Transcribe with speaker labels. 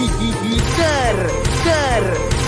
Speaker 1: Ker, ker,